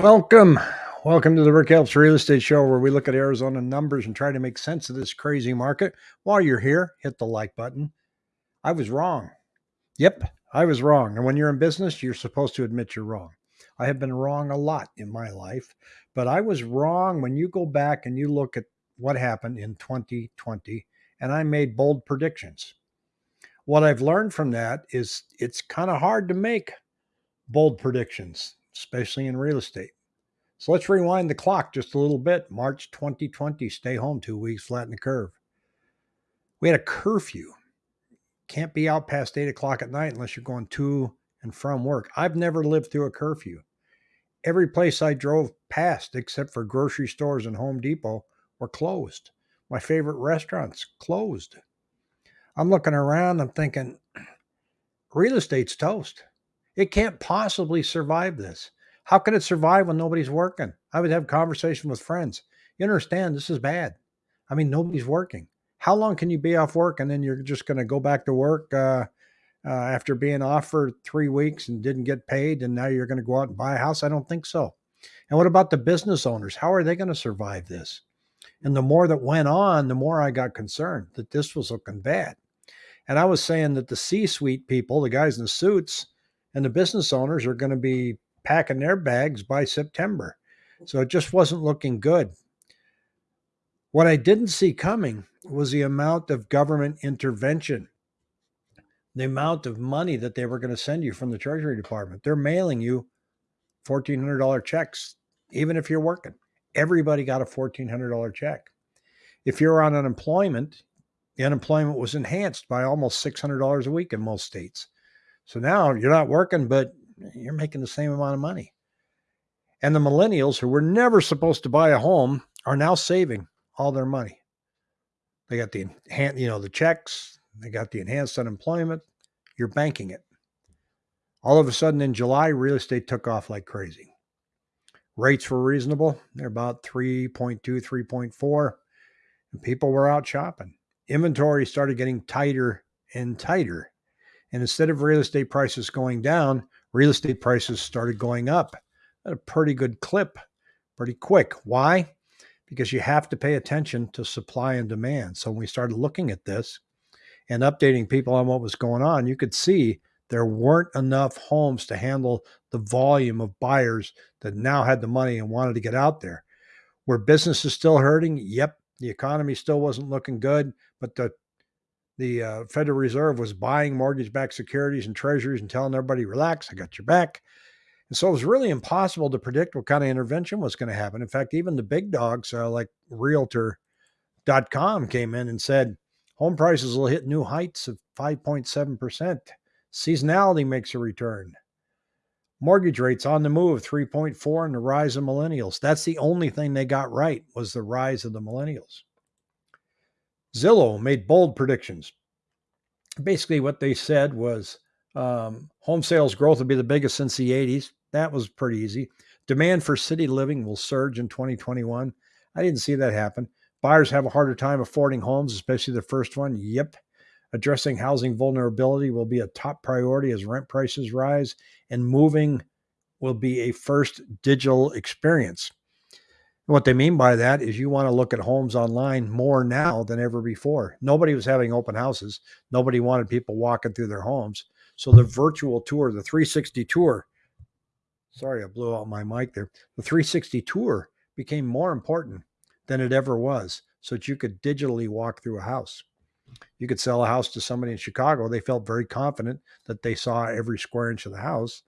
Welcome. Welcome to the Rick Helps Real Estate Show, where we look at Arizona numbers and try to make sense of this crazy market. While you're here, hit the like button. I was wrong. Yep, I was wrong. And when you're in business, you're supposed to admit you're wrong. I have been wrong a lot in my life, but I was wrong when you go back and you look at what happened in 2020, and I made bold predictions. What I've learned from that is it's kind of hard to make bold predictions especially in real estate. So let's rewind the clock just a little bit. March 2020, stay home two weeks, flatten the curve. We had a curfew. Can't be out past eight o'clock at night unless you're going to and from work. I've never lived through a curfew. Every place I drove past, except for grocery stores and Home Depot, were closed. My favorite restaurants closed. I'm looking around, I'm thinking, real estate's toast. It can't possibly survive this. How can it survive when nobody's working? I would have conversation with friends. You understand this is bad. I mean, nobody's working. How long can you be off work and then you're just going to go back to work uh, uh, after being off for three weeks and didn't get paid, and now you're going to go out and buy a house? I don't think so. And what about the business owners? How are they going to survive this? And the more that went on, the more I got concerned that this was looking bad. And I was saying that the C suite people, the guys in the suits, and the business owners are going to be packing their bags by September. So it just wasn't looking good. What I didn't see coming was the amount of government intervention, the amount of money that they were going to send you from the Treasury Department. They're mailing you $1,400 checks, even if you're working. Everybody got a $1,400 check. If you're on unemployment, the unemployment was enhanced by almost $600 a week in most states. So now you're not working, but you're making the same amount of money. And the millennials who were never supposed to buy a home are now saving all their money. They got the you know, the checks, they got the enhanced unemployment. You're banking it. All of a sudden in July, real estate took off like crazy. Rates were reasonable. They're about 3.2, 3.4. And people were out shopping. Inventory started getting tighter and tighter. And instead of real estate prices going down, real estate prices started going up at a pretty good clip, pretty quick. Why? Because you have to pay attention to supply and demand. So when we started looking at this and updating people on what was going on, you could see there weren't enough homes to handle the volume of buyers that now had the money and wanted to get out there. Were businesses still hurting? Yep. The economy still wasn't looking good, but the the uh, Federal Reserve was buying mortgage backed securities and treasuries and telling everybody, relax, I got your back. And so it was really impossible to predict what kind of intervention was going to happen. In fact, even the big dogs uh, like Realtor.com came in and said home prices will hit new heights of 5.7%. Seasonality makes a return. Mortgage rates on the move 3.4 and the rise of millennials. That's the only thing they got right was the rise of the millennials. Zillow made bold predictions. Basically, what they said was um, home sales growth will be the biggest since the 80s. That was pretty easy. Demand for city living will surge in 2021. I didn't see that happen. Buyers have a harder time affording homes, especially the first one. Yep. Addressing housing vulnerability will be a top priority as rent prices rise, and moving will be a first digital experience. What they mean by that is you want to look at homes online more now than ever before. Nobody was having open houses. Nobody wanted people walking through their homes. So the virtual tour, the 360 tour, sorry, I blew out my mic there. The 360 tour became more important than it ever was so that you could digitally walk through a house. You could sell a house to somebody in Chicago. They felt very confident that they saw every square inch of the house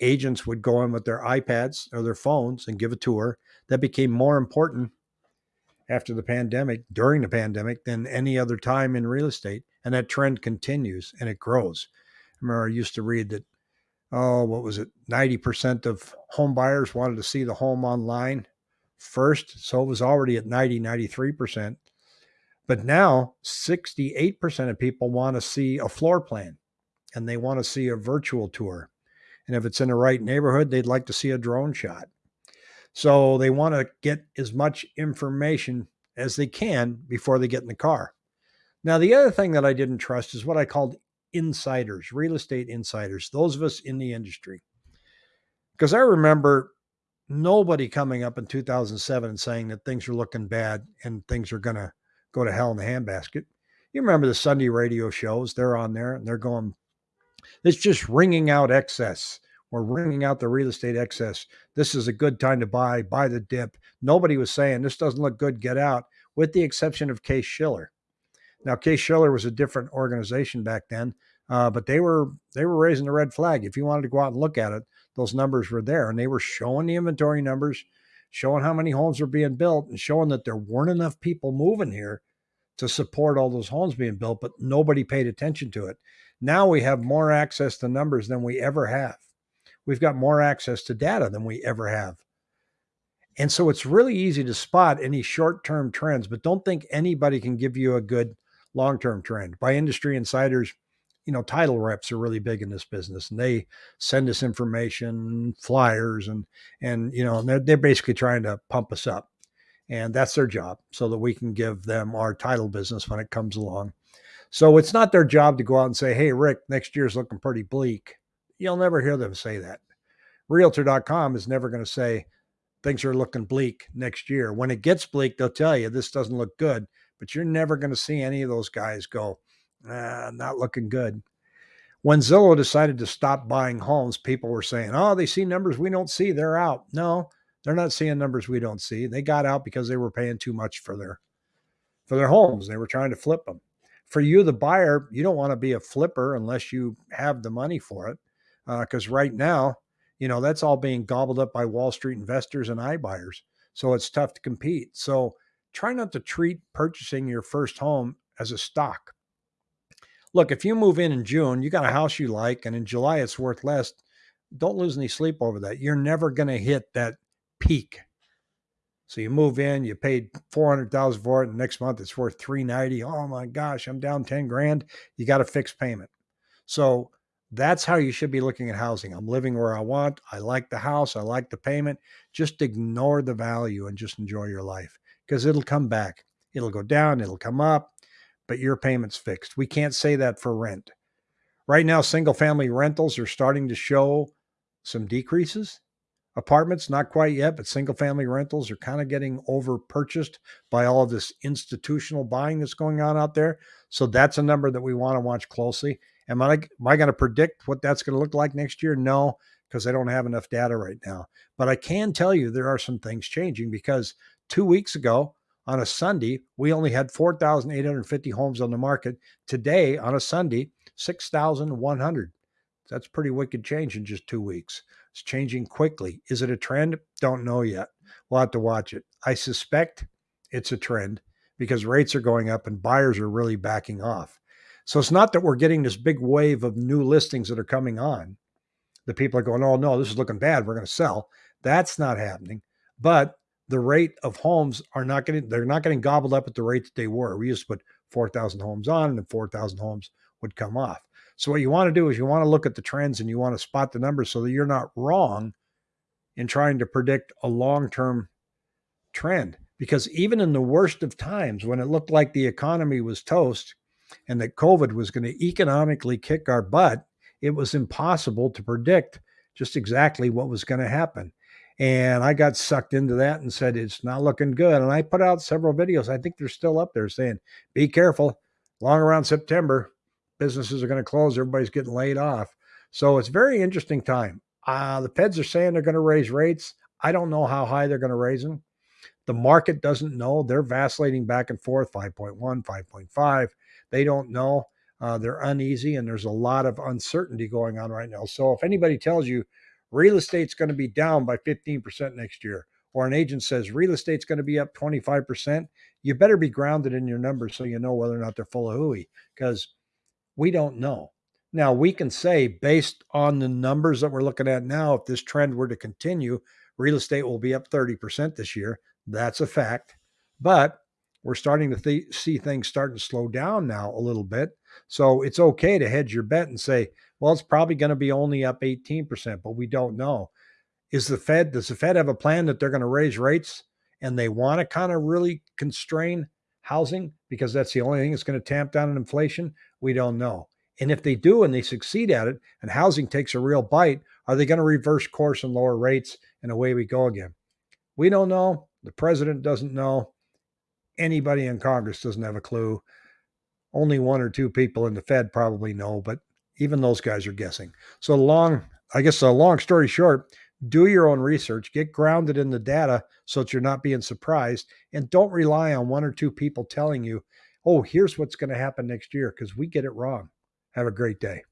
agents would go in with their iPads or their phones and give a tour. That became more important after the pandemic, during the pandemic, than any other time in real estate. And that trend continues and it grows. I remember I used to read that, oh, what was it? 90% of home buyers wanted to see the home online first. So it was already at 90, 93%. But now 68% of people want to see a floor plan and they want to see a virtual tour and if it's in the right neighborhood, they'd like to see a drone shot. So they want to get as much information as they can before they get in the car. Now, the other thing that I didn't trust is what I called insiders, real estate insiders, those of us in the industry. Because I remember nobody coming up in 2007 and saying that things are looking bad and things are going to go to hell in the handbasket. You remember the Sunday radio shows? They're on there and they're going, it's just wringing out excess. We're wringing out the real estate excess. This is a good time to buy, buy the dip. Nobody was saying this doesn't look good, get out, with the exception of Case Shiller. Now, Case Shiller was a different organization back then, uh, but they were they were raising the red flag. If you wanted to go out and look at it, those numbers were there and they were showing the inventory numbers, showing how many homes were being built and showing that there weren't enough people moving here to support all those homes being built, but nobody paid attention to it. Now we have more access to numbers than we ever have. We've got more access to data than we ever have. And so it's really easy to spot any short term trends, but don't think anybody can give you a good long term trend. By industry insiders, you know, title reps are really big in this business and they send us information, flyers, and, and, you know, they're, they're basically trying to pump us up. And that's their job so that we can give them our title business when it comes along. So it's not their job to go out and say, hey, Rick, next year's looking pretty bleak. You'll never hear them say that. Realtor.com is never going to say things are looking bleak next year. When it gets bleak, they'll tell you this doesn't look good, but you're never going to see any of those guys go, ah, not looking good. When Zillow decided to stop buying homes, people were saying, oh, they see numbers we don't see. They're out. No, they're not seeing numbers we don't see. They got out because they were paying too much for their for their homes. They were trying to flip them. For you, the buyer, you don't want to be a flipper unless you have the money for it. Because uh, right now, you know, that's all being gobbled up by Wall Street investors and iBuyers. So it's tough to compete. So try not to treat purchasing your first home as a stock. Look, if you move in in June, you got a house you like, and in July it's worth less. Don't lose any sleep over that. You're never going to hit that peak. So you move in, you paid 400,000 for it, and next month it's worth 390. Oh my gosh, I'm down 10 grand. You got a fixed payment. So that's how you should be looking at housing. I'm living where I want. I like the house. I like the payment. Just ignore the value and just enjoy your life because it'll come back. It'll go down, it'll come up, but your payment's fixed. We can't say that for rent. Right now, single family rentals are starting to show some decreases. Apartments, not quite yet, but single family rentals are kind of getting over purchased by all of this institutional buying that's going on out there. So that's a number that we want to watch closely. Am I am I going to predict what that's going to look like next year? No, because I don't have enough data right now. But I can tell you there are some things changing because two weeks ago on a Sunday we only had 4,850 homes on the market. Today on a Sunday, 6,100. That's pretty wicked change in just two weeks. It's changing quickly. Is it a trend? Don't know yet. We'll have to watch it. I suspect it's a trend because rates are going up and buyers are really backing off. So it's not that we're getting this big wave of new listings that are coming on. The people are going, oh no, this is looking bad. We're going to sell. That's not happening. But the rate of homes are not getting, they're not getting gobbled up at the rate that they were. We used to put 4,000 homes on and 4,000 homes would come off. So what you want to do is you want to look at the trends and you want to spot the numbers so that you're not wrong in trying to predict a long-term trend. Because even in the worst of times, when it looked like the economy was toast and that COVID was going to economically kick our butt, it was impossible to predict just exactly what was going to happen. And I got sucked into that and said, it's not looking good. And I put out several videos. I think they're still up there saying, be careful. Long around September, businesses are going to close. Everybody's getting laid off. So it's very interesting time. Uh, the feds are saying they're going to raise rates. I don't know how high they're going to raise them. The market doesn't know. They're vacillating back and forth 5.1, 5.5. They don't know. Uh, they're uneasy and there's a lot of uncertainty going on right now. So if anybody tells you real estate's going to be down by 15% next year, or an agent says real estate's going to be up 25%, you better be grounded in your numbers so you know whether or not they're full of hooey because we don't know. Now, we can say, based on the numbers that we're looking at now, if this trend were to continue, real estate will be up 30% this year. That's a fact. But we're starting to th- see things starting to slow down now a little bit. So it's okay to hedge your bet and say, well, it's probably going to be only up 18%, but we don't know. Is the Fed, does the Fed have a plan that they're going to raise rates and they want to kind of really constrain housing because that's the only thing that's going to tamp down on inflation? We don't know. And if they do and they succeed at it and housing takes a real bite, Are they going to reverse course and lower rates? And away we go again. We don't know. The president doesn't know. Anybody in Congress doesn't have a clue. Only one or two people in the Fed probably know, but even those guys are guessing. So long, I guess a long story short, do your own research, get grounded in the data so that you're not being surprised, and don't rely on one or two people telling you, oh, here's what's going to happen next year, because we get it wrong. Have a great day.